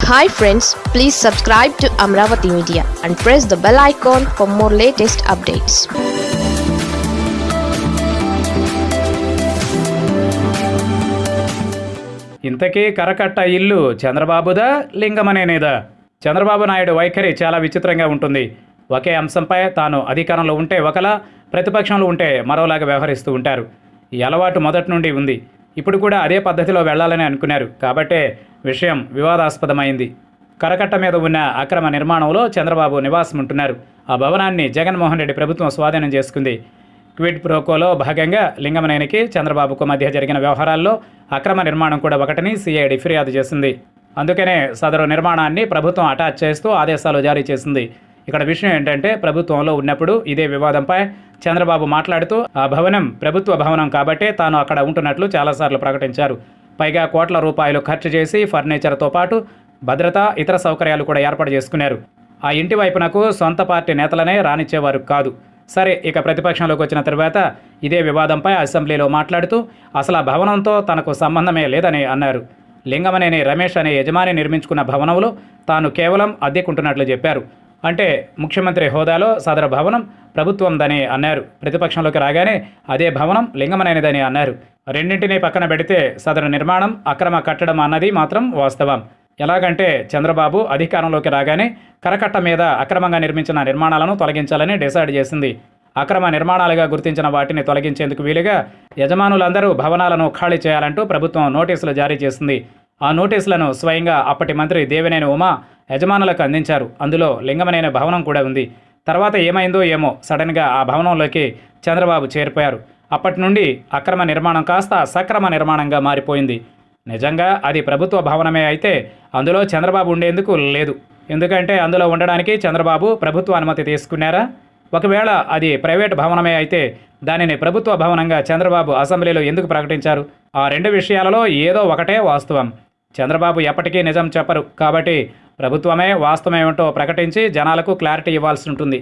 Hi friends please subscribe to Amaravati media and press the bell icon for more latest updates ఇంతకీ కరకట్ట ఇల్లు చంద్రబాబుదా లింగమనేనేదా చంద్రబాబు నాయుడు వైఖరి చాలా విచిత్రంగా ఉంటుంది. ఒకే అంశంపై తాను అధికారంలో ఉంటే ఒకలా ప్రతిపక్షంలో ఉంటే మరోలాగా వ్యవహరిస్తూ ఉంటారు. ఈ అలవాటు మొదటి నుండి ఉంది. ఇప్పుడు కూడా అదే పద్ధతిలో వెళ్ళాలని అనుకున్నారు. కాబట్టే విషయం వివాదాస్పదమైంది. కరకట్ట మీద ఉన్న అక్రమ నిర్మాణంలో చంద్రబాబు నివాసం ఉంటున్నారు ఆ భవనాన్ని జగన్మోహన్ రెడ్డి ప్రభుత్వం స్వాధీనం చేసుకుంది. క్విడ్ ప్రోకోలో భాగంగా లింగమనేనికి చంద్రబాబుకు మధ్య జరిగిన వ్యవహారాల్లో అక్రమ నిర్మాణం కూడా ఒకటని సిఐడి ఫిర్యాదు చేసింది. అందుకనే సదరు నిర్మాణాన్ని ప్రభుత్వం అటాచ్ చేస్తూ ఆదేశాలు జారీ చేసింది. ఇక్కడ విషయం ఏంటంటే ప్రభుత్వంలో ఉన్నప్పుడు ఇదే వివాదంపై చంద్రబాబు మాట్లాడుతూ ఆ భవనం ప్రభుత్వ భవనం కాబట్టే తాను అక్కడ ఉంటున్నట్లు చాలాసార్లు ప్రకటించారు. పైగా కోట్ల రూపాయలు ఖర్చు చేసి ఫర్నిచర్తో పాటు భద్రత ఇతర సౌకర్యాలు కూడా ఏర్పాటు చేసుకున్నారు. ఆ ఇంటి వైపునకు సొంత పార్టీ నేతలనే రానిచ్చేవారు కాదు. సరే ఇక ప్రతిపక్షంలోకి వచ్చిన తర్వాత ఇదే వివాదంపై అసెంబ్లీలో మాట్లాడుతూ అసలు ఆ భవనంతో తనకు సంబంధమే లేదని అన్నారు. లింగమనేని రమేష్ అనే యజమాని నిర్మించుకున్న భవనంలో తాను కేవలం అద్దెకుంటున్నట్లు చెప్పారు. అంటే ముఖ్యమంత్రి హోదాలో సదర భవనం ప్రభుత్వందని అన్నారు. ప్రతిపక్షంలోకి రాగానే అదే భవనం లింగమనైనదని అన్నారు. రెండింటినీ పక్కన పెడితే సదరు నిర్మాణం అక్రమ కట్టడం అన్నది మాత్రం వాస్తవం. ఎలాగంటే చంద్రబాబు అధికారంలోకి రాగానే కరకట్ట మీద అక్రమంగా నిర్మించిన నిర్మాణాలను తొలగించాలని డిసైడ్ చేసింది. అక్రమ నిర్మాణాలుగా గుర్తించిన వాటిని తొలగించేందుకు వీలుగా యజమానులందరూ భవనాలను ఖాళీ చేయాలంటూ ప్రభుత్వం నోటీసులు జారీ చేసింది. ఆ నోటీసులను స్వయంగా అప్పటి మంత్రి దేవినేని ఉమా యజమానులకు అందించారు. అందులో లింగమనేని భవనం కూడా ఉంది. తర్వాత ఏమైందో ఏమో సడన్గా ఆ భవనంలోకి చంద్రబాబు చేరిపోయారు. అప్పటి నుండి అక్రమ నిర్మాణం కాస్త సక్రమ నిర్మాణంగా మారిపోయింది. నిజంగా అది ప్రభుత్వ భవనమే అయితే అందులో చంద్రబాబు ఉండేందుకు లేదు. ఎందుకంటే అందులో ఉండడానికి చంద్రబాబు ప్రభుత్వ అనుమతి తీసుకున్నారా? ఒకవేళ అది ప్రైవేట్ భవనమే అయితే దానిని ప్రభుత్వ భవనంగా చంద్రబాబు అసెంబ్లీలో ఎందుకు ప్రకటించారు? ఆ రెండు విషయాలలో ఏదో ఒకటే వాస్తవం. చంద్రబాబు ఎప్పటికీ నిజం చెప్పరు. కాబట్టి ప్రభుత్వమే వాస్తవమేమిటో ప్రకటించి జనాలకు క్లారిటీ ఇవ్వాల్సి ఉంటుంది.